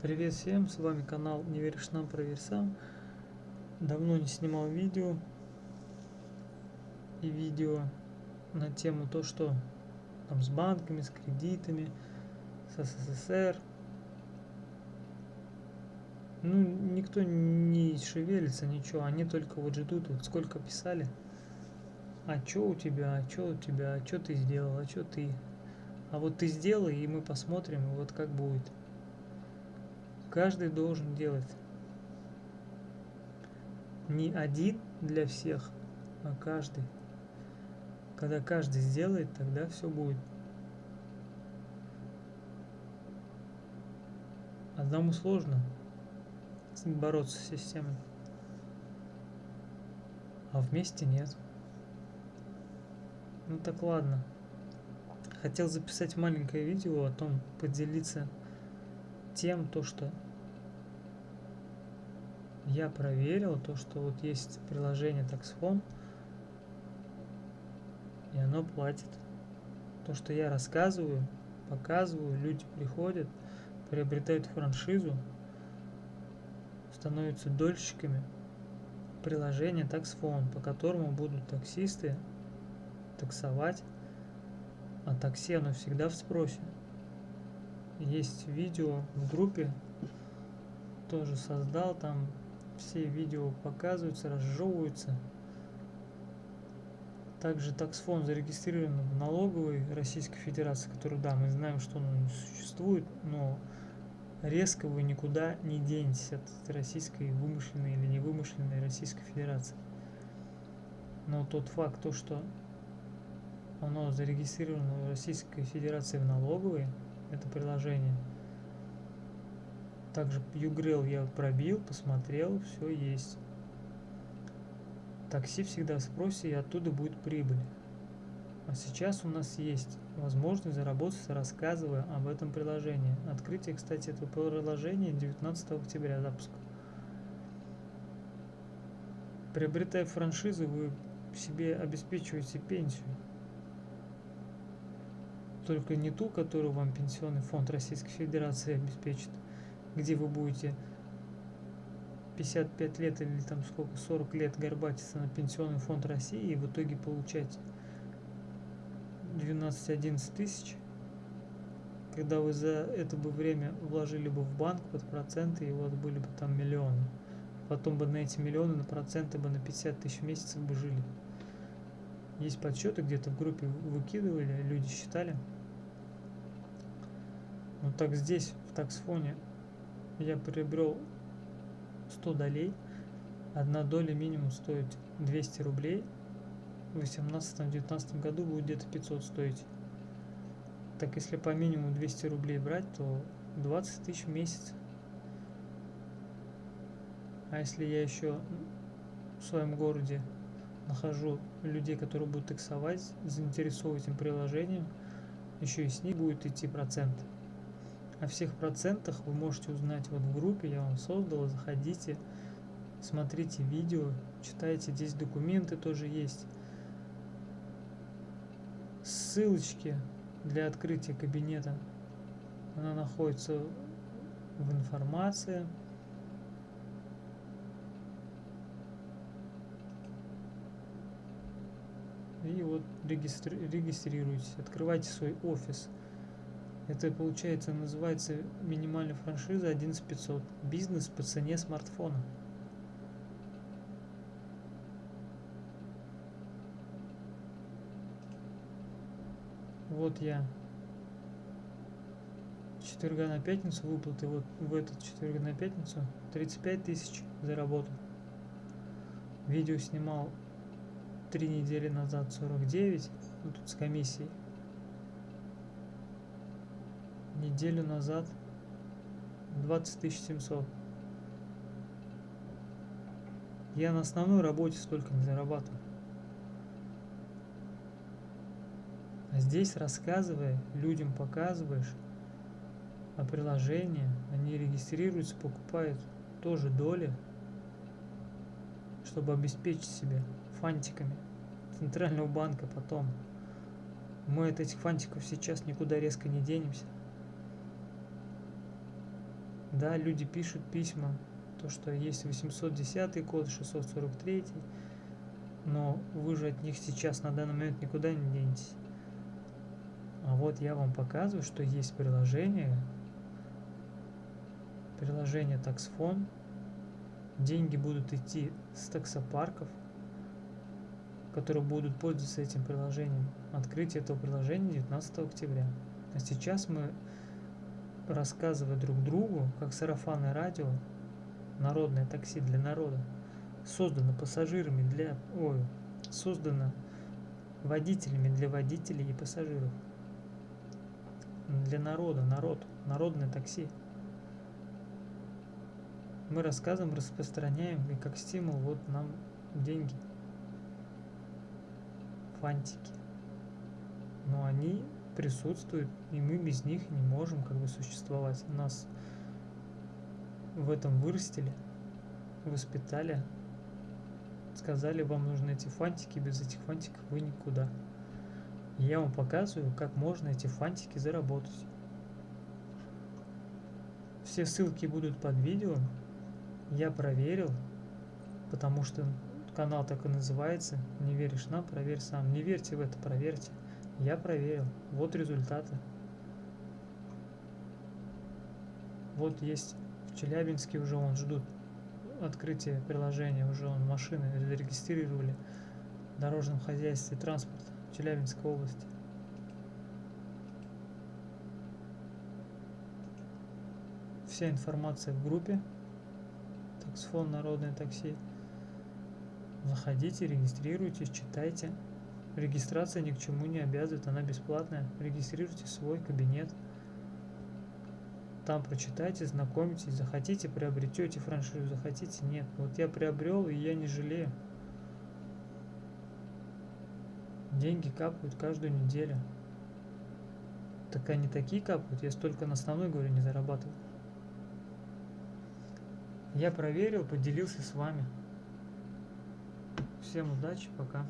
Привет всем, с вами канал Не веришь нам, проверь сам. Давно не снимал видео и видео на тему то, что там с банками, с кредитами, с СССР. Ну, никто не шевелится, ничего, они только вот ждут, вот сколько писали. А чё у тебя, а чё у тебя, а чё ты сделал, а чё ты. А вот ты сделай, и мы посмотрим, вот как будет. Каждый должен делать. Не один для всех, а каждый. Когда каждый сделает, тогда все будет. Одному сложно бороться с системой. А вместе нет. Ну так ладно. Хотел записать маленькое видео о том, поделиться тем, то, что я проверил, то, что вот есть приложение TaxFone, и оно платит. То, что я рассказываю, показываю, люди приходят, приобретают франшизу, становятся дольщиками приложения TaxFone, по которому будут таксисты таксовать, а такси оно всегда в спросе есть видео в группе. Тоже создал там. Все видео показываются разжевываются. Также таксфон зарегистрирован в налоговой российской федерации который да мы знаем что он существует но резко вы никуда не денетесь от российской вымышленной или невымышленной российской федерации. Но тот факт то что оно зарегистрировано в российской федерации в налоговой это приложение. Также Ugrail я пробил, посмотрел, все есть. Такси всегда в спросе и оттуда будет прибыль. А сейчас у нас есть возможность заработать, рассказывая об этом приложении. Открытие, кстати, этого приложения 19 октября запуска. Приобретая франшизу, вы себе обеспечиваете пенсию только не ту, которую вам Пенсионный фонд Российской Федерации обеспечит, где вы будете 55 лет или там сколько, 40 лет горбатиться на Пенсионный фонд России и в итоге получать 12-11 тысяч, когда вы за это бы время вложили бы в банк под проценты, и у вас были бы там миллионы. Потом бы на эти миллионы, на проценты бы на 50 тысяч в месяц бы жили. Есть подсчеты, где-то в группе выкидывали, люди считали. Ну так здесь, в таксфоне, я приобрел 100 долей. Одна доля минимум стоит 200 рублей. В 18-19 году будет где-то 500 стоить. Так если по минимуму 200 рублей брать, то 20 тысяч в месяц. А если я еще в своем городе нахожу людей, которые будут таксовать, заинтересовывать этим приложением, еще и с них будет идти процент. О всех процентах вы можете узнать вот в группе, я вам создал, заходите, смотрите видео, читайте, здесь документы тоже есть. Ссылочки для открытия кабинета, она находится в информации. И вот регистри регистрируйтесь, открывайте свой офис. Это получается называется минимальная франшиза 11500. Бизнес по цене смартфона. Вот я четверга на пятницу выплаты вот в этот четверг на пятницу 35 тысяч заработал видео снимал три недели назад 49 ну, тут с комиссией неделю назад 20 700 я на основной работе столько не зарабатываю. А здесь рассказывая людям показываешь о приложении они регистрируются покупают тоже доли чтобы обеспечить себя фантиками центрального банка потом. Мы от этих фантиков сейчас никуда резко не денемся Да, люди пишут письма, то, что есть 810 код, 643, но вы же от них сейчас на данный момент никуда не денетесь. А вот я вам показываю, что есть приложение, приложение таксфон, деньги будут идти с таксопарков, которые будут пользоваться этим приложением. Открытие этого приложения 19 октября. А сейчас мы, рассказывая друг другу, как сарафанное радио, народное такси для народа, создано пассажирами для... Ой, создано водителями для водителей и пассажиров. Для народа, народ, народное такси. Мы рассказываем, распространяем, и как стимул вот нам деньги – фантики. Но они присутствуют, и мы без них не можем как бы существовать. Нас в этом вырастили, воспитали, сказали, вам нужны эти фантики, без этих фантиков вы никуда. Я вам показываю, как можно эти фантики заработать. Все ссылки будут под видео. Я проверил, потому что Канал так и называется. Не веришь нам, проверь сам. Не верьте в это, проверьте. Я проверил. Вот результаты. Вот есть в Челябинске уже он ждут открытия приложения, уже он машины зарегистрировали в дорожном хозяйстве транспорта Челябинской области. Вся информация в группе. Таксфон Народное такси. Заходите, регистрируйтесь, читайте. Регистрация ни к чему не обязывает, она бесплатная. Регистрируйте свой кабинет. Там прочитайте, знакомитесь. Захотите, приобретете франшизу, захотите, нет. Вот я приобрел, и я не жалею. Деньги капают каждую неделю. Так они такие капают, я столько на основной, говорю, не зарабатывал. Я проверил, поделился с вами. Всем удачи, пока.